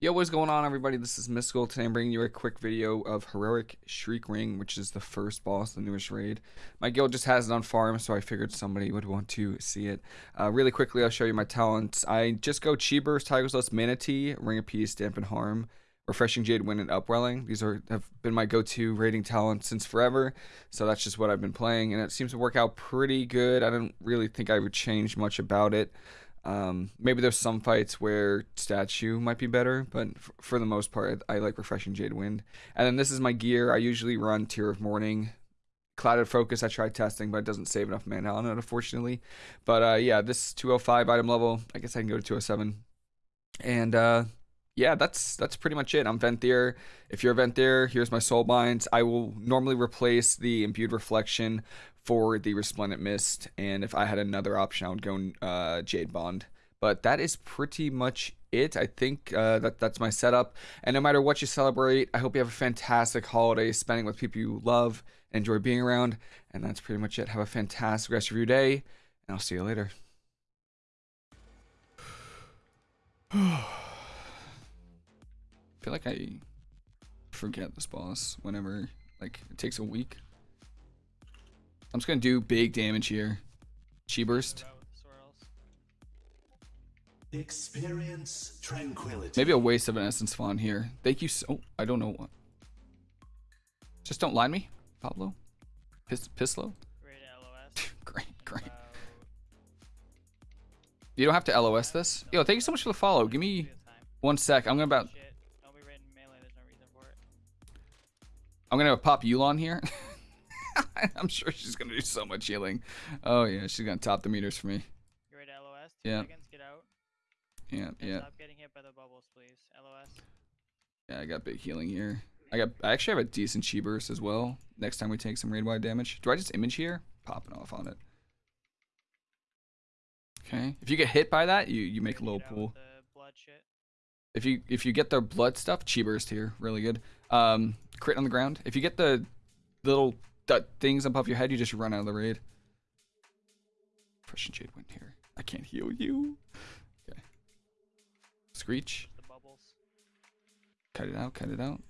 Yo, what's going on, everybody? This is Mystical. Today I'm bringing you a quick video of Heroic Shriekwing, which is the first boss, the newest raid. My guild just has it on farm, so I figured somebody would want to see it. Uh, really quickly, I'll show you my talents. I just go Chi Burst, Tiger's Lust, Mana Tea, Ring of Peace, Dampen Harm, Refreshing Jade Wind, and Upwelling. These are have been my go-to raiding talents since forever, so that's just what I've been playing, and it seems to work out pretty good. I don't really think I would change much about it. Um, maybe there's some fights where statue might be better, but for the most part, I like refreshing Jade Wind. And then this is my gear. I usually run Tear of Morning, Clouded Focus, I tried testing, but it doesn't save enough mana on it, unfortunately. But uh, yeah, this 205 item level, I guess I can go to 207. And uh, yeah, that's that's pretty much it. I'm Venthyr. If you're Venthyr, here's my Soul Binds. I will normally replace the Imbued Reflection for the Resplendent Mist, and if I had another option, I would go uh, Jade Bond. But that is pretty much it. I think uh, that that's my setup. And no matter what you celebrate, I hope you have a fantastic holiday, spending with people you love, enjoy being around. And that's pretty much it. Have a fantastic rest of your day, and I'll see you later. I feel like I forget this boss whenever, like, it takes a week. I'm just gonna do big damage here. Chi burst. Experience tranquility. Maybe a waste of an essence font here. Thank you so. Oh, I don't know what. Just don't line me, Pablo. Pis Pislo. Great LOS. great, great. You don't have to LOS this. Yo, thank you so much for the follow. Give me one sec. I'm gonna about. I'm gonna pop Yu'lon here. I'm sure she's gonna do so much healing. Oh yeah, she's gonna top the meters for me. To LOS? Two yeah. seconds, get out. Yeah, yeah. Stop getting hit by the bubbles, please. LOS. Yeah, I got big healing here. I got. I actually have a decent chi burst as well. Next time we take some raid wide damage. Do I just image here? Popping off on it. Okay. If you get hit by that, you you make a little pool. If you if you get the blood stuff, chi burst here, really good. Um, crit on the ground. If you get the little things above your head, you just run out of the raid. Fresh Jade Wind here. I can't heal you. Okay. Screech. Cut it out, cut it out.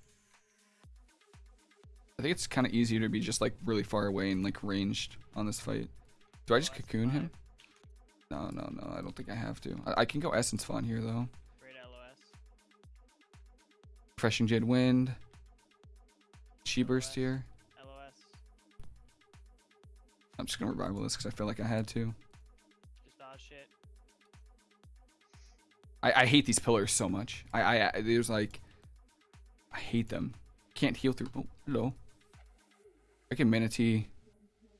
I think it's kind of easier to be just like really far away and like ranged on this fight. Do I just cocoon him? No, no, no. I don't think I have to. I, I can go Essence Font here though. Great LOS. Refreshing Jade Wind. Chi Burst here. I'm just gonna revival this because I feel like I had to. Just dodge shit. I, I hate these pillars so much. I, I, I there's like I hate them. Can't heal through. Oh, hello. I can Mana Tea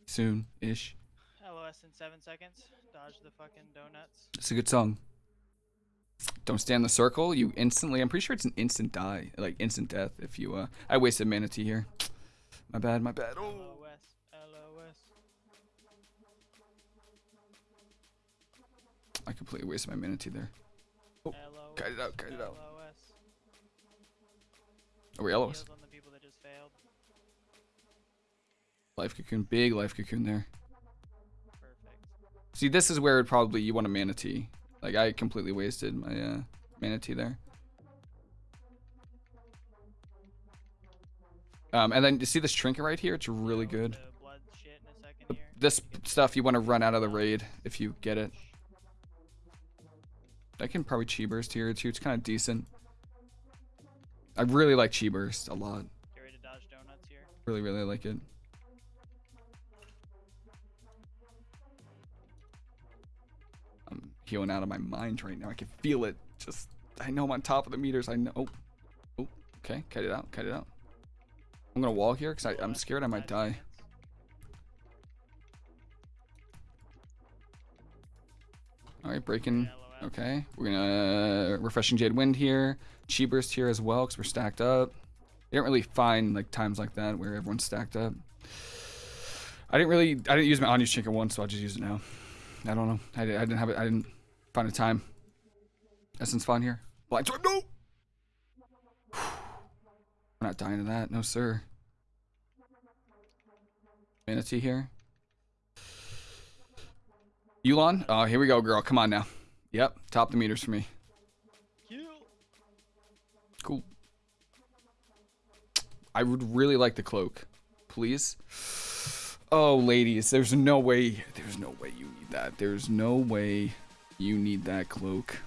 soon ish. LOS in seven seconds. Dodge the fucking donuts. It's a good song. Don't stand the circle. You instantly. I'm pretty sure it's an instant die, like instant death. If you. uh I wasted Mana Tea here. My bad. My bad. Oh. I completely wasted my Mana Tea there. Oh, cut it out, cut it out. Are we LOS? Life cocoon, big life cocoon there. Perfect. See, this is where it probably you want a Mana Tea. Like I completely wasted my uh, Mana Tea there. Um, and then you see this trinket right here? It's really good. this stuff you want to run out of the raid if you get it. I can probably chi burst here too. It's kind of decent. I really like chi burst a lot. Really, really like it. I'm healing out of my mind right now. I can feel it. Just, I know I'm on top of the meters. I know. Oh, oh okay. Cut it out. Cut it out. I'm going to wall here because I'm scared I might die. All right, breaking Okay, we're gonna uh, refreshing Jade Wind here, Chi Burst here as well because we're stacked up. You don't really find like times like that where everyone's stacked up. I didn't really, I didn't use my unused trinket once, so I'll just use it now. I don't know. I, I didn't have it. I didn't find a time. Essence Font here. Blind Swipe, no! We're not dying to that, no sir. Mana Tea here. Yu'lon? Oh, here we go, girl. Come on now. Yep, top the meters for me. Cool. I would really like the cloak. Please. Oh, ladies, there's no way. There's no way you need that. There's no way you need that cloak.